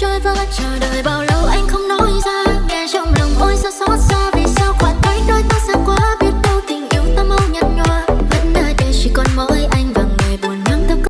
trôi vỡ, chờ đợi bao lâu anh không nói ra. Nghe trong lòng ôi sao xót xa.